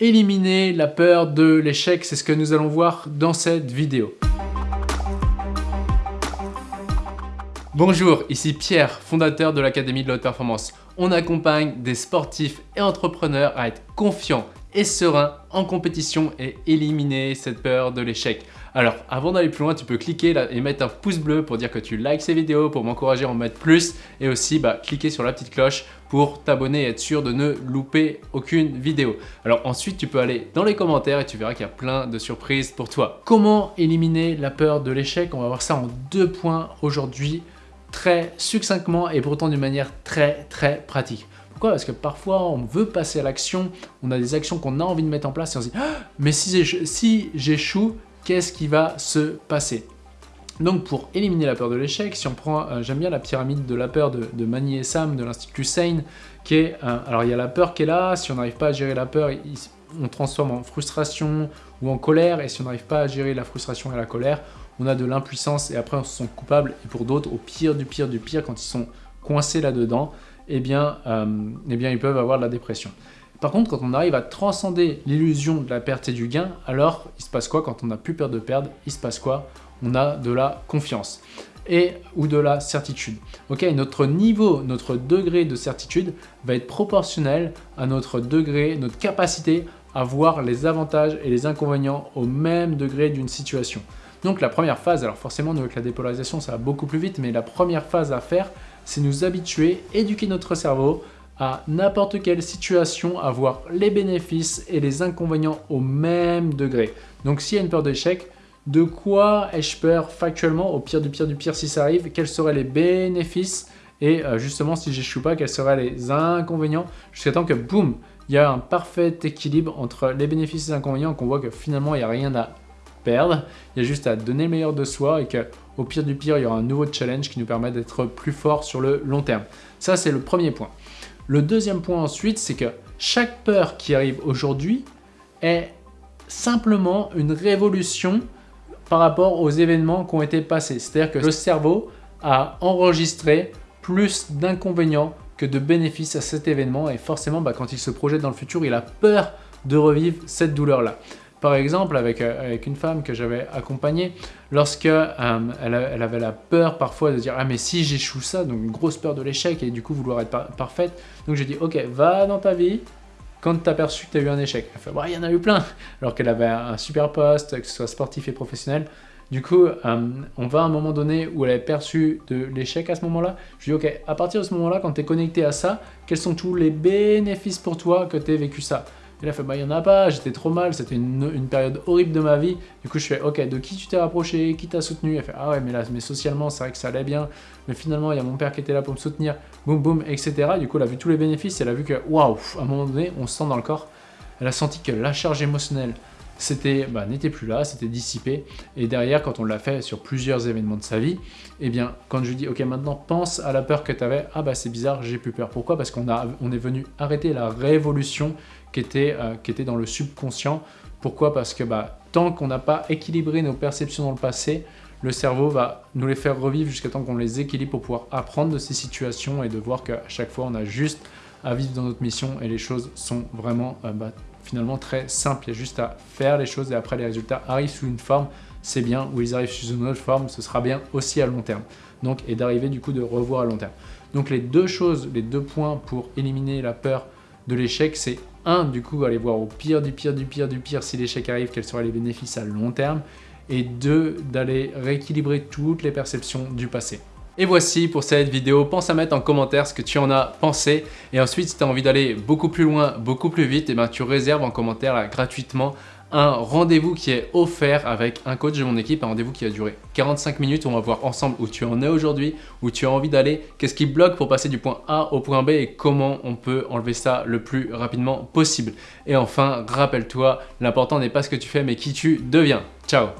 éliminer la peur de l'échec, c'est ce que nous allons voir dans cette vidéo. Bonjour, ici Pierre, fondateur de l'Académie de la Haute Performance. On accompagne des sportifs et entrepreneurs à être confiants et sereins en compétition et éliminer cette peur de l'échec. Alors, avant d'aller plus loin, tu peux cliquer et mettre un pouce bleu pour dire que tu likes ces vidéos, pour m'encourager à en mettre plus et aussi bah, cliquer sur la petite cloche pour t'abonner et être sûr de ne louper aucune vidéo. Alors ensuite, tu peux aller dans les commentaires et tu verras qu'il y a plein de surprises pour toi. Comment éliminer la peur de l'échec? On va voir ça en deux points aujourd'hui, très succinctement et pourtant d'une manière très très pratique. Pourquoi Parce que parfois on veut passer à l'action, on a des actions qu'on a envie de mettre en place et on se dit ah, mais si j'échoue, qu'est-ce qui va se passer? Donc pour éliminer la peur de l'échec, si on prend, euh, j'aime bien la pyramide de la peur de, de Mani et Sam de l'Institut Sane, qui est, euh, alors il y a la peur qui est là, si on n'arrive pas à gérer la peur, on transforme en frustration ou en colère, et si on n'arrive pas à gérer la frustration et la colère, on a de l'impuissance et après on se sent coupable, et pour d'autres, au pire du pire du pire, quand ils sont coincés là-dedans, eh bien, euh, eh bien ils peuvent avoir de la dépression. Par contre, quand on arrive à transcender l'illusion de la perte et du gain, alors il se passe quoi? Quand on n'a plus peur de perdre Il se passe quoi? On a de la confiance et ou de la certitude. Ok, notre niveau, notre degré de certitude va être proportionnel à notre degré, notre capacité à voir les avantages et les inconvénients au même degré d'une situation. Donc la première phase, alors forcément avec la dépolarisation ça va beaucoup plus vite, mais la première phase à faire, c'est nous habituer, éduquer notre cerveau à n'importe quelle situation avoir les bénéfices et les inconvénients au même degré. Donc s'il y a une peur d'échec, de quoi ai-je peur factuellement au pire du pire du pire si ça arrive Quels seraient les bénéfices Et euh, justement, si j'échoue pas, quels seraient les inconvénients Jusqu'à temps que, boum, il y a un parfait équilibre entre les bénéfices et les inconvénients, qu'on voit que finalement, il n'y a rien à perdre. Il y a juste à donner le meilleur de soi et qu'au pire du pire, il y aura un nouveau challenge qui nous permet d'être plus fort sur le long terme. Ça, c'est le premier point. Le deuxième point ensuite, c'est que chaque peur qui arrive aujourd'hui est simplement une révolution par rapport aux événements qui ont été passés. C'est-à-dire que le cerveau a enregistré plus d'inconvénients que de bénéfices à cet événement et forcément bah, quand il se projette dans le futur, il a peur de revivre cette douleur-là. Par exemple, avec, euh, avec une femme que j'avais accompagnée, lorsque euh, elle, avait la peur parfois de dire « Ah mais si j'échoue ça », donc une grosse peur de l'échec et du coup vouloir être parfaite. Donc j'ai dit « Ok, va dans ta vie, quand tu as perçu que tu as eu un échec ». Elle fait bah, « Il y en a eu plein !» Alors qu'elle avait un super poste, que ce soit sportif et professionnel. Du coup, euh, on va à un moment donné où elle avait perçu de l'échec à ce moment-là. Je lui dis « Ok, à partir de ce moment-là, quand tu es connecté à ça, quels sont tous les bénéfices pour toi que tu aies vécu ça ?» Et a fait, bah, il n'y en a pas, j'étais trop mal, c'était une, période horrible de ma vie. Du coup, je fais, ok, de qui tu t'es rapproché, qui t'a soutenu? Elle fait, ah ouais, mais là, mais socialement, c'est vrai que ça allait bien. Mais finalement, il y a mon père qui était là pour me soutenir, boum, boum, etc. Du coup, elle a vu tous les bénéfices, elle a vu que, waouh, à un moment donné, on se sent dans le corps. Elle a senti que la charge émotionnelle c'était bah, n'était plus là, c'était dissipé. Et derrière, quand on l'a fait sur plusieurs événements de sa vie, eh bien, quand je lui dis, ok, maintenant pense à la peur que tu avais, ah bah c'est bizarre, j'ai plus peur. Pourquoi? Parce qu'on on est venu arrêter la révolution qui était, euh, qui était dans le subconscient. Pourquoi? Parce que bah, tant qu'on n'a pas équilibré nos perceptions dans le passé, le cerveau va nous les faire revivre jusqu'à temps qu'on les équilibre pour pouvoir apprendre de ces situations et de voir qu'à chaque fois, on a juste à vivre dans notre mission et les choses sont vraiment euh, bah, finalement très simples. Il y a juste à faire les choses et après les résultats arrivent sous une forme, c'est bien, ou ils arrivent sous une autre forme, ce sera bien aussi à long terme. Donc, et d'arriver du coup de revoir à long terme. Donc les deux choses, les deux points pour éliminer la peur de l'échec, c'est un, du coup, aller voir au pire du pire du pire du pire si l'échec arrive, quels seraient les bénéfices à long terme, et deux, d'aller rééquilibrer toutes les perceptions du passé. Et voici pour cette vidéo, pense à mettre en commentaire ce que tu en as pensé et ensuite si tu as envie d'aller beaucoup plus loin, beaucoup plus vite, et eh ben, tu réserves en commentaire gratuitement un rendez-vous qui est offert avec un coach de mon équipe, un rendez-vous qui va durer 45 minutes on va voir ensemble où tu en es aujourd'hui, où tu as envie d'aller, qu'est-ce qui bloque pour passer du point A au point B et comment on peut enlever ça le plus rapidement possible. Et enfin, rappelle-toi, l'important n'est pas ce que tu fais mais qui tu deviens. Ciao